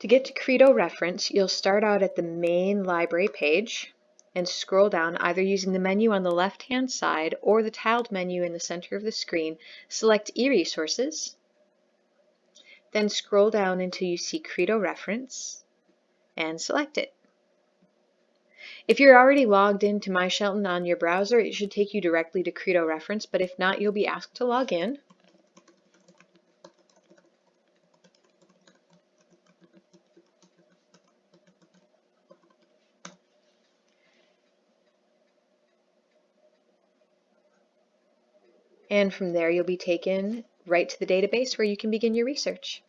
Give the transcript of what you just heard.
To get to Credo reference, you'll start out at the main library page and scroll down either using the menu on the left-hand side or the tiled menu in the center of the screen. Select e-resources, then scroll down until you see Credo reference and select it. If you're already logged into MyShelton on your browser, it should take you directly to Credo reference, but if not, you'll be asked to log in. And from there, you'll be taken right to the database where you can begin your research.